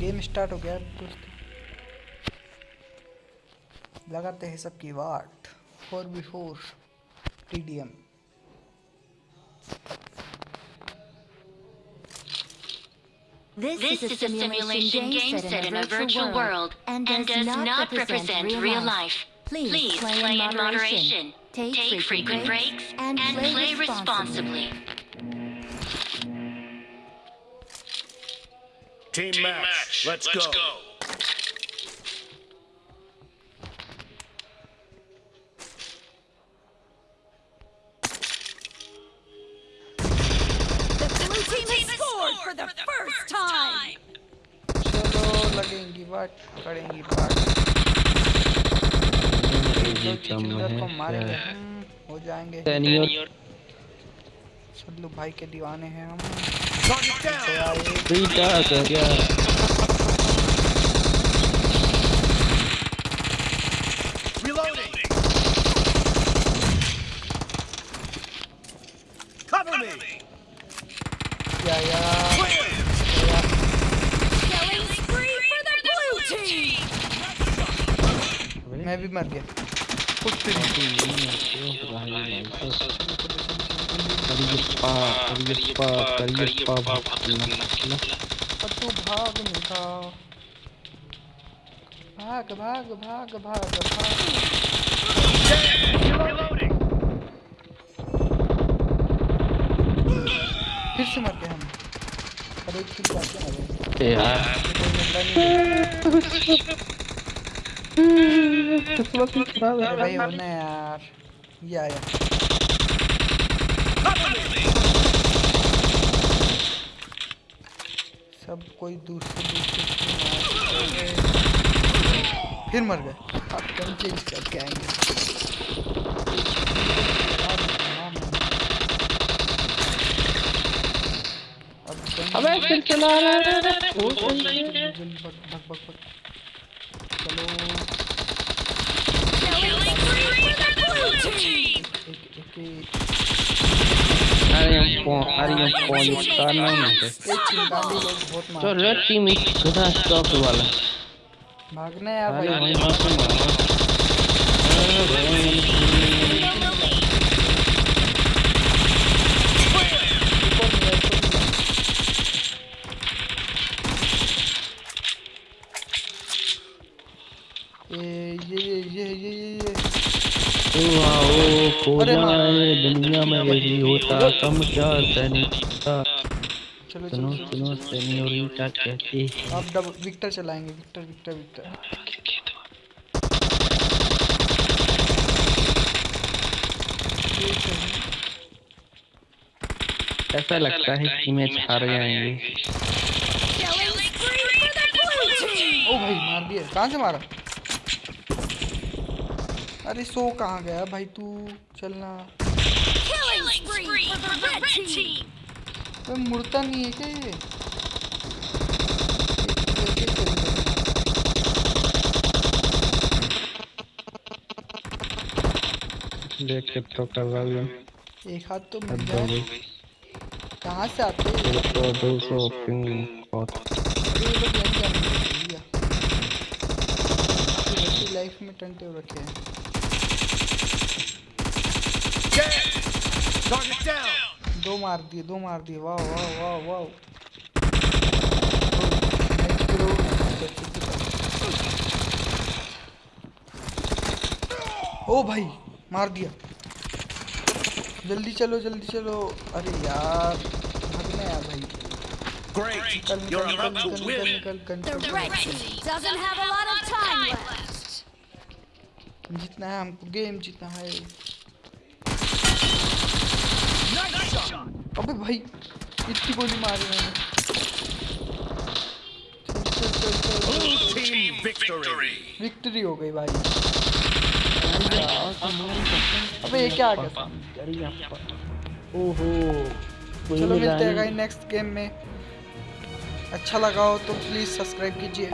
Game start हो गया दोस्तों लगाते हैं सबकी वाट four B four T D M This, this is a simulation game set in a virtual world and does, and does not represent real life. Please, Please play, play in moderation, take, take frequent breaks, and, and play, play responsibly. Team, Team match. match. Let's, Let's go. go. for the first time. चलो लगेंगी बाट करेंगी बाट को मारेंगे हो जाएंगे सल्लू भाई के दीवाने हैं हम। क्या? Yeah, yeah. मैं भी मर गया। कुछ भी नहीं करियप्पा करियप्पा करियप्पा तू भाग। निका भाग भाग भाग भाग भाग फिर से मर गए हम अरे एक किल जाके आ यार किस्मत खराब है भाई होना यार। ये आया सब कोई दूसरे दूसरे फिर मर गए अब कम चेंज करके आएँगे अबे फिर चला रहा है वो जल्दी भग भग भग भग चलो तो रेड टीम एक गधा स्टॉक वाला। भागना यार भाई। वहीं से मारो ये ये ये ये ये। खो जाए दुनिया में होता कम क्या सैनिकता चलो सुनो चलो सुनो सेनियोरिटा कहती अब डब विक्टर चलाएँगे विक्टर विक्टर विक्टर। ऐसा लगता है कि मैच हार जाएँगे। ओ भाई मार दिया। कहाँ से मारा? अरे सो कहाँ गया भाई तू? चलना। मुड़ता नहीं है क्या ये। देख के तो कर रहा हूँ एक हाथ तो मिल जाए कहाँ से आते हैं? ये तो दो सौ पिंग बहुत। ये लोग यहीं लाइफ में टंटे हो रखे हैं! दो मार दिए दो मार दिए वाह वाह वाह वाह ओ भाई मार दिया जल्दी चलो जल्दी चलो अरे यार भागना यार भाई Great! निकल निकल You're निकल about निकल to निकल win! निकल The red team doesn't have a lot of time left. जीतना है हमको गेम जीतना है। अबे भाई इतनी गोली मारी मैंने! विक्ट्री हो गई भाई। अबे ये क्या आ गया? ओहो चलो मिलते हैं नेक्स्ट गेम में। अच्छा लगा हो तो प्लीज़ सब्सक्राइब कीजिए।